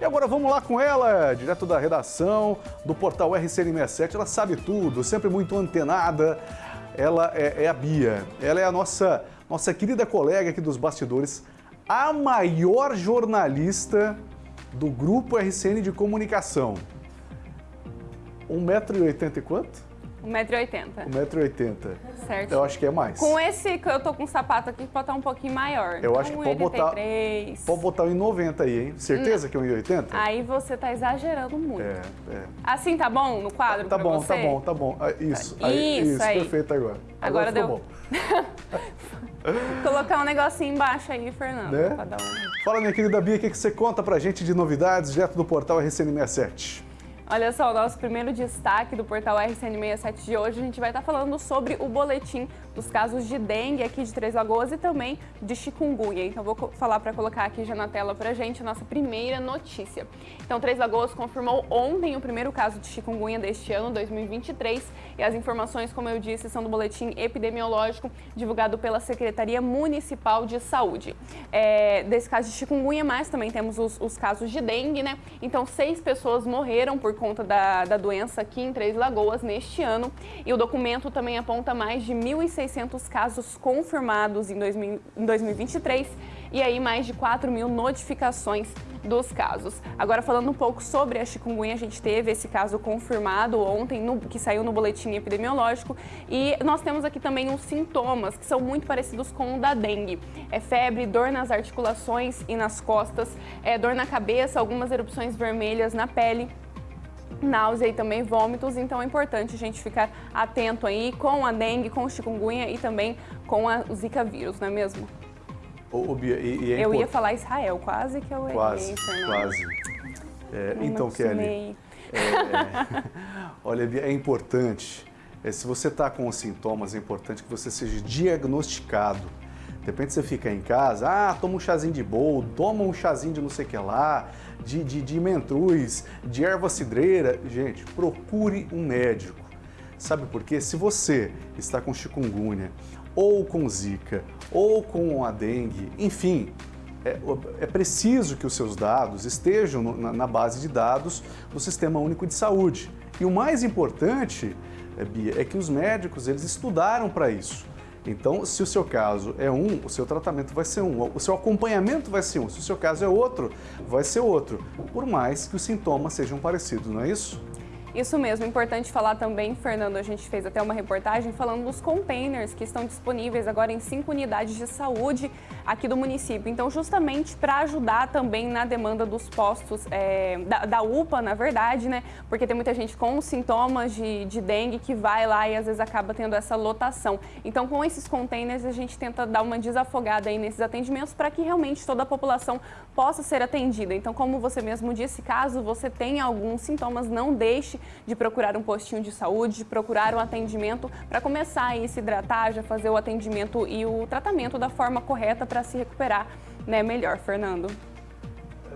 E agora vamos lá com ela, direto da redação do portal RCN67. Ela sabe tudo, sempre muito antenada. Ela é, é a Bia. Ela é a nossa, nossa querida colega aqui dos bastidores, a maior jornalista do grupo RCN de comunicação. 1,80m e quanto? 1,80m. 1,80m. Certo. Eu acho que é mais. Com esse que eu tô com o sapato aqui, pode estar um pouquinho maior. Eu acho que pode botar, 1,83. pode botar 1,90 aí, hein? Certeza que é 1,80? Aí você tá exagerando muito. É, é. Assim tá bom no quadro Tá pra bom, você? tá bom, tá bom. Ah, Isso, aí, Isso, isso, aí. perfeito agora. Agora ficou deu. bom. Colocar um negocinho embaixo aí, Fernando, Né? um... Fala, minha querida Bia, o que que você conta pra gente de novidades direto do portal RCN67? Olha só, o nosso primeiro destaque do portal RCN67 de hoje, a gente vai estar falando sobre o boletim dos casos de dengue aqui de Três Lagoas e também de chikungunya. Então vou falar para colocar aqui já na tela pra gente a nossa primeira notícia. Então Três Lagoas confirmou ontem o primeiro caso de chikungunya deste ano, 2023, e as informações, como eu disse, são do boletim epidemiológico divulgado pela Secretaria Municipal de Saúde. É, desse caso de chikungunya, mas também temos os, os casos de dengue, né? Então seis pessoas morreram por conta da, da doença aqui em Três Lagoas neste ano e o documento também aponta mais de 1.600 casos confirmados em, 2000 em 2023 e aí mais de 4 mil notificações dos casos. Agora falando um pouco sobre a chikungunya, a gente teve esse caso confirmado ontem, no- que saiu no boletim epidemiológico e nós temos aqui também os sintomas que são muito parecidos com o da dengue. É febre, dor nas articulações e nas costas, é dor na cabeça, algumas erupções vermelhas na pele náusea e também vômitos, então é importante a gente ficar atento aí com a dengue, com o chikungunya e também com a, o zika vírus, não é mesmo? Ô, Bia, e, e é eu ia falar Israel, quase que eu errei, Quase, Fernando. quase. É, então, Kelly, acostumei. é, olha, Bia, é importante, é, se você está com os sintomas, é importante que você seja diagnosticado. De repente você fica em casa, ah, toma um chazinho de bol, toma um chazinho de não sei o que lá, de, de, de mentruz, de erva cidreira. Gente, procure um médico. Sabe por quê? Se você está com chikungunya, ou com zika, ou com a dengue, enfim, é, é preciso que os seus dados estejam no- na, na base de dados do Sistema Único de Saúde. E o mais importante, é, Bia, é que os médicos eles estudaram para isso. Então, se o seu caso é um, o seu tratamento vai ser um, o seu acompanhamento vai ser um, se o seu caso é outro, vai ser outro, por mais que os sintomas sejam parecidos, não é isso? Isso mesmo, importante falar também, Fernando, a gente fez até uma reportagem falando dos containers que estão disponíveis agora em cinco unidades de saúde aqui do município. Então, justamente para ajudar também na demanda dos postos, é, da, da UPA, na verdade, né? Porque tem muita gente com sintomas de, de dengue que vai lá e às vezes acaba tendo essa lotação. Então, com esses containers, a gente tenta dar uma desafogada aí nesses atendimentos para que realmente toda a população possa ser atendida. Então, como você mesmo disse, caso você tenha alguns sintomas, não deixe de procurar um postinho de saúde, de procurar um atendimento para começar aí se hidratar, já fazer o atendimento e o tratamento da forma correta para se recuperar né, melhor, Fernando.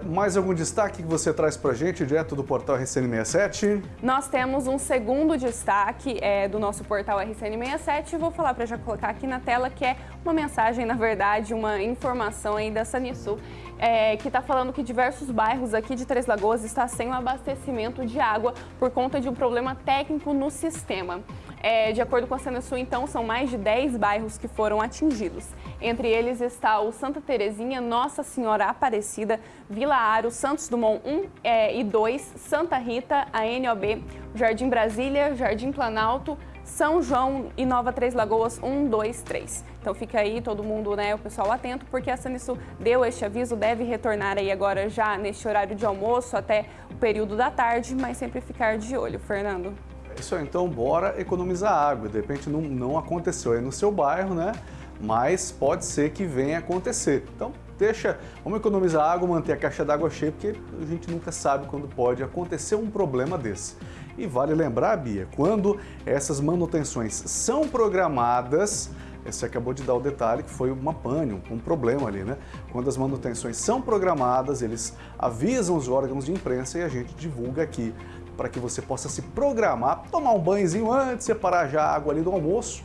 Mais algum destaque que você traz pra gente direto do portal RCN67? Nós temos um segundo destaque é, do nosso portal RCN67 vou falar para já colocar aqui na tela que é uma mensagem, na verdade, uma informação aí da Sanisul é, que está falando que diversos bairros aqui de Três Lagoas está sem o abastecimento de água por conta de um problema técnico no sistema. É, de acordo com a Sanisul, então, são mais de 10 bairros que foram atingidos. Entre eles está o Santa Terezinha, Nossa Senhora Aparecida, Vila Aro, Santos Dumont 1 é, e 2, Santa Rita, a NOB, Jardim Brasília, Jardim Planalto, São João e Nova Três Lagoas 1, 2, 3. Então fica aí todo mundo, né, o pessoal atento, porque a Sanisul deu este aviso, deve retornar aí agora já neste horário de almoço até o período da tarde, mas sempre ficar de olho, Fernando. Isso então bora economizar água. De repente não, não aconteceu aí no seu bairro, né? Mas pode ser que venha acontecer. Então deixa, vamos economizar água, manter a caixa d'água cheia, porque a gente nunca sabe quando pode acontecer um problema desse. E vale lembrar, Bia, quando essas manutenções são programadas, você acabou de dar o detalhe que foi uma pane, um problema ali, né? Quando as manutenções são programadas, eles avisam os órgãos de imprensa e a gente divulga aqui para que você possa se programar, tomar um banhozinho antes, separar já a água ali do almoço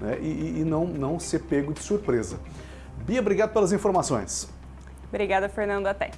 né? e, e não, não ser pego de surpresa. Bia, obrigado pelas informações. Obrigada, Fernando. Até.